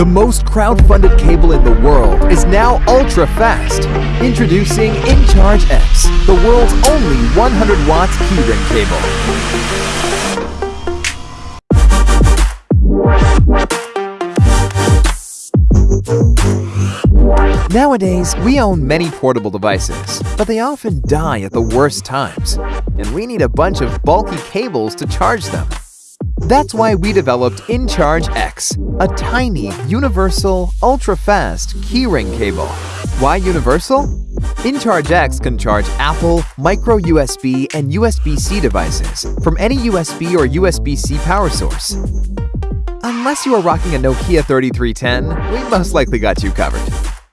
The most crowd-funded cable in the world is now ultra-fast. Introducing InCharge X, the world's only 100 watts keyring cable. Nowadays, we own many portable devices, but they often die at the worst times, and we need a bunch of bulky cables to charge them. That's why we developed InCharge X, a tiny, universal, ultra-fast keyring cable. Why universal? InCharge X can charge Apple, micro USB, and USB-C devices from any USB or USB-C power source. Unless you are rocking a Nokia 3310, we most likely got you covered.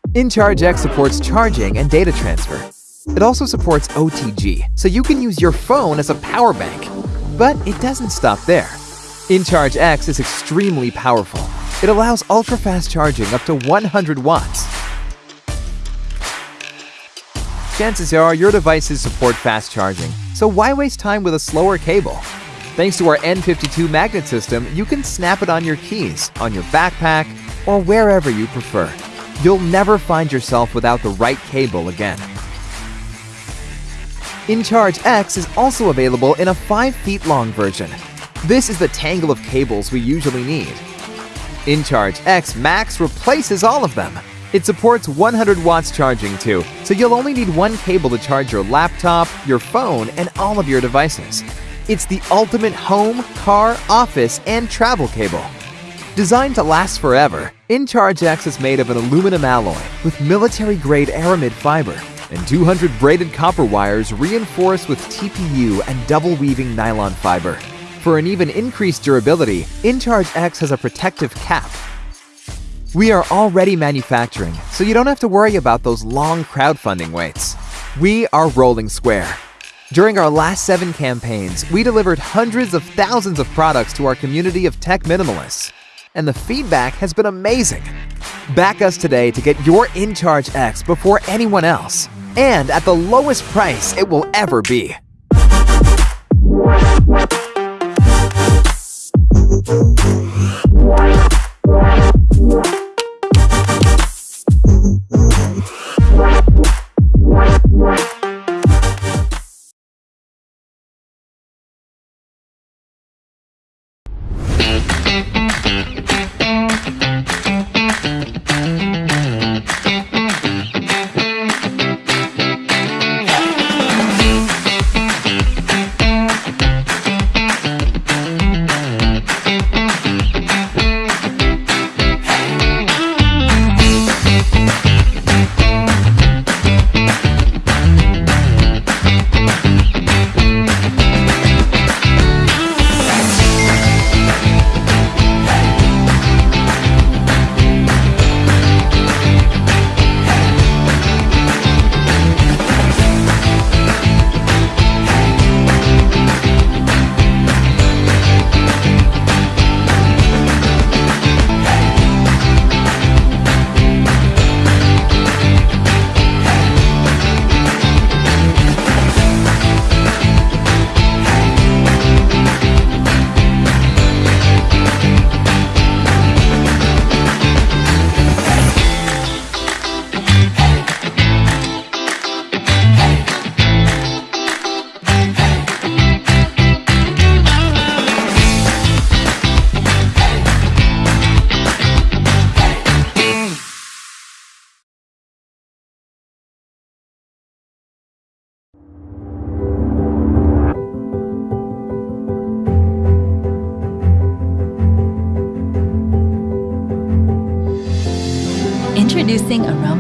InCharge X supports charging and data transfer. It also supports OTG, so you can use your phone as a power bank. But it doesn't stop there. InCharge X is extremely powerful. It allows ultra-fast charging up to 100 watts. Chances are your devices support fast charging, so why waste time with a slower cable? Thanks to our N52 magnet system, you can snap it on your keys, on your backpack, or wherever you prefer. You'll never find yourself without the right cable again. InCharge X is also available in a 5 feet long version. This is the tangle of cables we usually need. InCharge X Max replaces all of them. It supports 100 watts charging too, so you'll only need one cable to charge your laptop, your phone, and all of your devices. It's the ultimate home, car, office, and travel cable. Designed to last forever, InCharge X is made of an aluminum alloy with military-grade aramid fiber and 200 braided copper wires reinforced with TPU and double-weaving nylon fiber. For an even increased durability, InCharge X has a protective cap. We are already manufacturing, so you don't have to worry about those long crowdfunding waits. We are Rolling Square. During our last seven campaigns, we delivered hundreds of thousands of products to our community of tech minimalists and the feedback has been amazing. Back us today to get your InCharge X before anyone else, and at the lowest price it will ever be.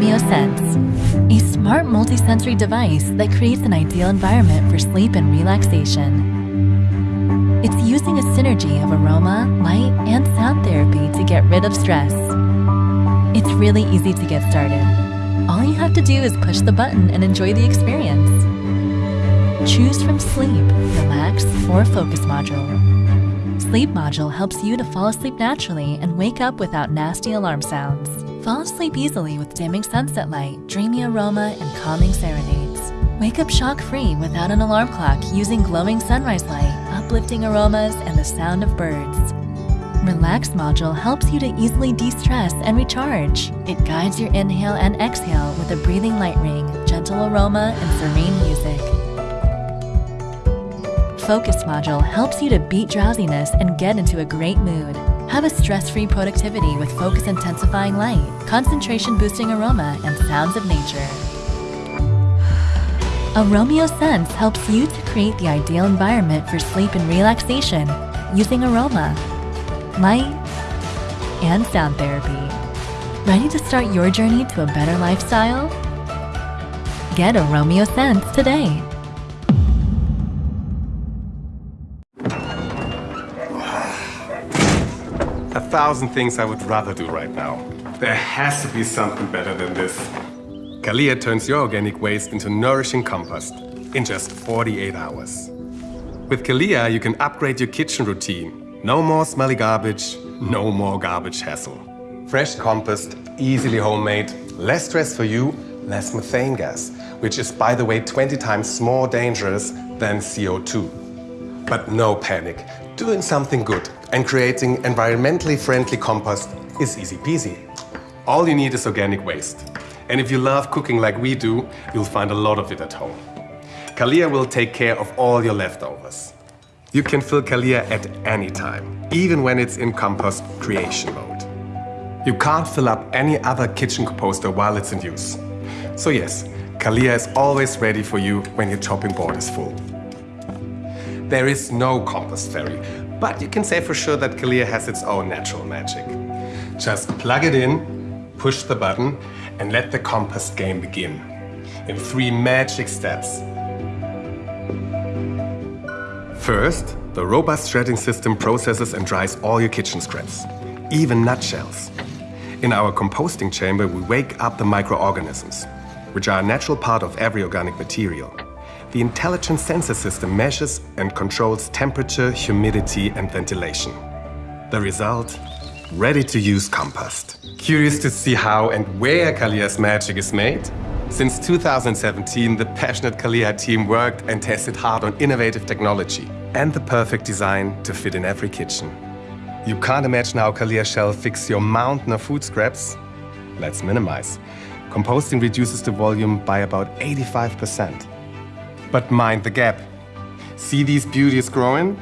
A smart multisensory device that creates an ideal environment for sleep and relaxation. It's using a synergy of aroma, light, and sound therapy to get rid of stress. It's really easy to get started. All you have to do is push the button and enjoy the experience. Choose from Sleep, Relax, or Focus module. Sleep module helps you to fall asleep naturally and wake up without nasty alarm sounds. Fall asleep easily with dimming sunset light, dreamy aroma, and calming serenades. Wake up shock-free without an alarm clock using glowing sunrise light, uplifting aromas, and the sound of birds. Relax module helps you to easily de stress and recharge. It guides your inhale and exhale with a breathing light ring, gentle aroma, and serene music. Focus module helps you to beat drowsiness and get into a great mood. Have a stress free productivity with focus intensifying light, concentration boosting aroma, and sounds of nature. Aromeo Sense helps you to create the ideal environment for sleep and relaxation using aroma, light, and sound therapy. Ready to start your journey to a better lifestyle? Get Aromeo Sense today. Thousand things I would rather do right now. There has to be something better than this. Kalia turns your organic waste into nourishing compost in just 48 hours. With Kalia, you can upgrade your kitchen routine. No more smelly garbage, no more garbage hassle. Fresh compost, easily homemade, less stress for you, less methane gas, which is, by the way, 20 times more dangerous than CO2. But no panic. Doing something good and creating environmentally friendly compost is easy peasy. All you need is organic waste. And if you love cooking like we do, you'll find a lot of it at home. Kalia will take care of all your leftovers. You can fill Kalia at any time, even when it's in compost creation mode. You can't fill up any other kitchen composter while it's in use. So yes, Kalia is always ready for you when your chopping board is full. There is no compost fairy, but you can say for sure that Kalia has its own natural magic. Just plug it in, push the button, and let the compost game begin. In three magic steps. First, the robust shredding system processes and dries all your kitchen scraps, even nutshells. In our composting chamber, we wake up the microorganisms, which are a natural part of every organic material. The intelligent sensor system measures and controls temperature, humidity, and ventilation. The result? Ready to use compost. Curious to see how and where Kalia's magic is made? Since 2017, the passionate Kalia team worked and tested hard on innovative technology and the perfect design to fit in every kitchen. You can't imagine how Kalia shall fix your mountain of food scraps? Let's minimize. Composting reduces the volume by about 85%. But mind the gap. See these beauties growing?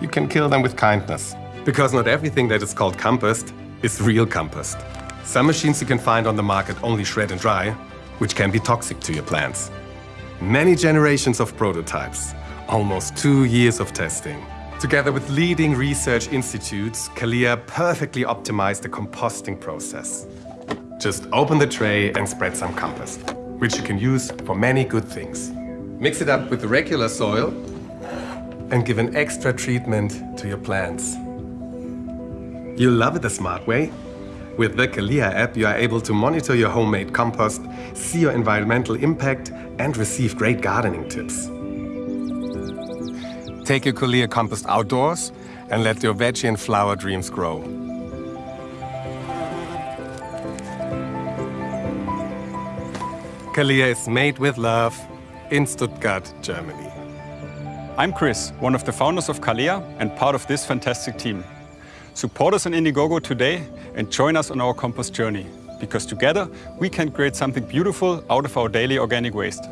You can kill them with kindness. Because not everything that is called compost is real compost. Some machines you can find on the market only shred and dry, which can be toxic to your plants. Many generations of prototypes, almost two years of testing. Together with leading research institutes, Kalia perfectly optimized the composting process. Just open the tray and spread some compost, which you can use for many good things. Mix it up with regular soil and give an extra treatment to your plants. You'll love it the smart way. With the Kalia app, you are able to monitor your homemade compost, see your environmental impact, and receive great gardening tips. Take your Kalia compost outdoors and let your veggie and flower dreams grow. Kalia is made with love in Stuttgart, Germany. I'm Chris, one of the founders of Kalia and part of this fantastic team. Support us on Indiegogo today and join us on our compost journey, because together we can create something beautiful out of our daily organic waste.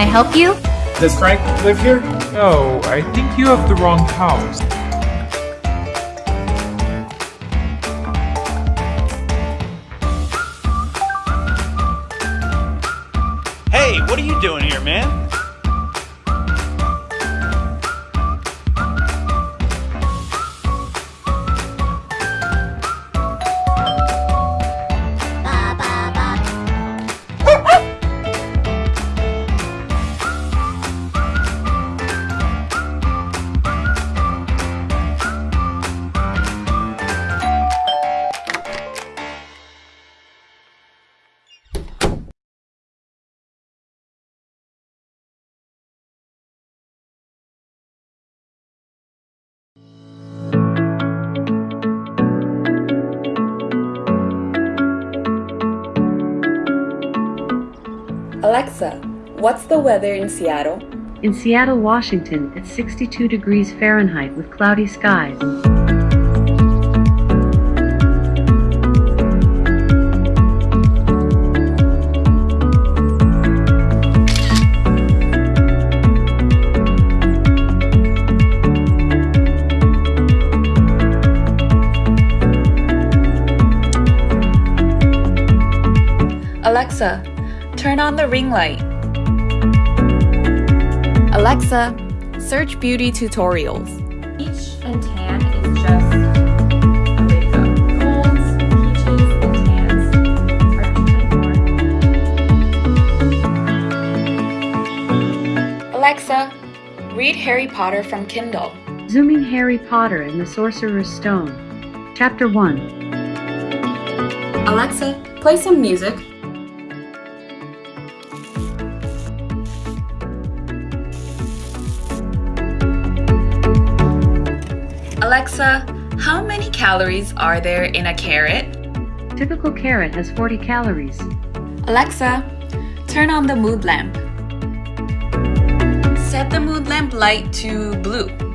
Can I help you? Does Frank live here? No, I think you have the wrong house. Alexa, what's the weather in Seattle? In Seattle, Washington, it's 62 degrees Fahrenheit with cloudy skies. Alexa, turn on the ring light. Alexa, search beauty tutorials. Peach and tan is just a way to go. Golds, peaches, and tans are 24. Alexa, read Harry Potter from Kindle. Zooming Harry Potter and the Sorcerer's Stone. Chapter 1 Alexa, play some music. Alexa, how many calories are there in a carrot? Typical carrot has 40 calories. Alexa, turn on the mood lamp. Set the mood lamp light to blue.